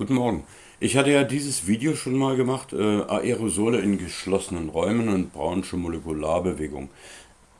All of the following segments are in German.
Guten Morgen. Ich hatte ja dieses Video schon mal gemacht, äh, Aerosole in geschlossenen Räumen und braunsche Molekularbewegung.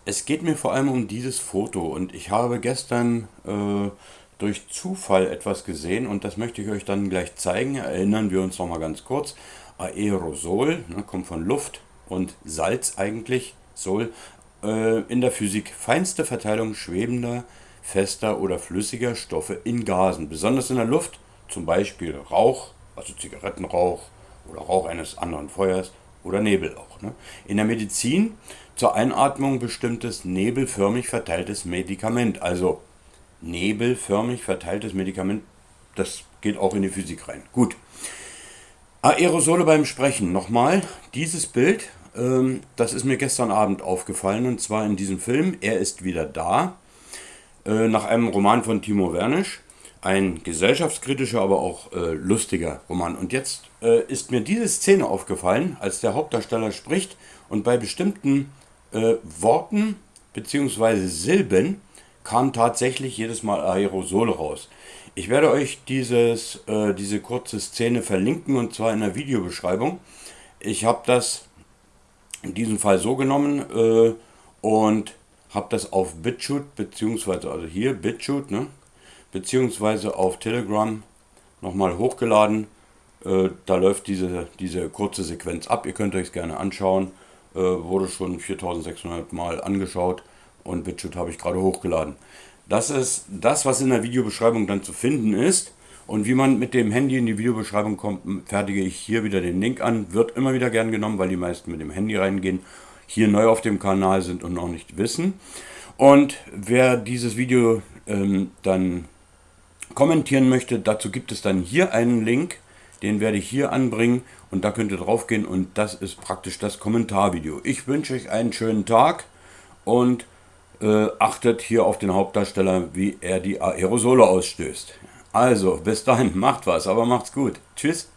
Es geht mir vor allem um dieses Foto und ich habe gestern äh, durch Zufall etwas gesehen und das möchte ich euch dann gleich zeigen. Erinnern wir uns noch mal ganz kurz. Aerosol, ne, kommt von Luft und Salz eigentlich, Sol, äh, in der Physik feinste Verteilung schwebender, fester oder flüssiger Stoffe in Gasen, besonders in der Luft zum Beispiel Rauch, also Zigarettenrauch oder Rauch eines anderen Feuers oder Nebel auch. Ne? In der Medizin zur Einatmung bestimmtes nebelförmig verteiltes Medikament, also nebelförmig verteiltes Medikament, das geht auch in die Physik rein. Gut. Aerosole beim Sprechen. Nochmal, dieses Bild, ähm, das ist mir gestern Abend aufgefallen und zwar in diesem Film Er ist wieder da, äh, nach einem Roman von Timo Wernisch. Ein gesellschaftskritischer, aber auch äh, lustiger Roman. Und jetzt äh, ist mir diese Szene aufgefallen, als der Hauptdarsteller spricht und bei bestimmten äh, Worten bzw. Silben kam tatsächlich jedes Mal Aerosole raus. Ich werde euch dieses, äh, diese kurze Szene verlinken und zwar in der Videobeschreibung. Ich habe das in diesem Fall so genommen äh, und habe das auf BitChute, beziehungsweise also hier BitChute, ne, beziehungsweise auf Telegram nochmal hochgeladen. Äh, da läuft diese, diese kurze Sequenz ab. Ihr könnt euch gerne anschauen. Äh, wurde schon 4600 Mal angeschaut und BitChute habe ich gerade hochgeladen. Das ist das, was in der Videobeschreibung dann zu finden ist. Und wie man mit dem Handy in die Videobeschreibung kommt, fertige ich hier wieder den Link an. Wird immer wieder gern genommen, weil die meisten mit dem Handy reingehen, hier neu auf dem Kanal sind und noch nicht wissen. Und wer dieses Video ähm, dann kommentieren möchte, dazu gibt es dann hier einen Link, den werde ich hier anbringen und da könnt ihr drauf gehen und das ist praktisch das Kommentarvideo. Ich wünsche euch einen schönen Tag und äh, achtet hier auf den Hauptdarsteller, wie er die Aerosole ausstößt. Also, bis dahin, macht was, aber macht's gut. Tschüss.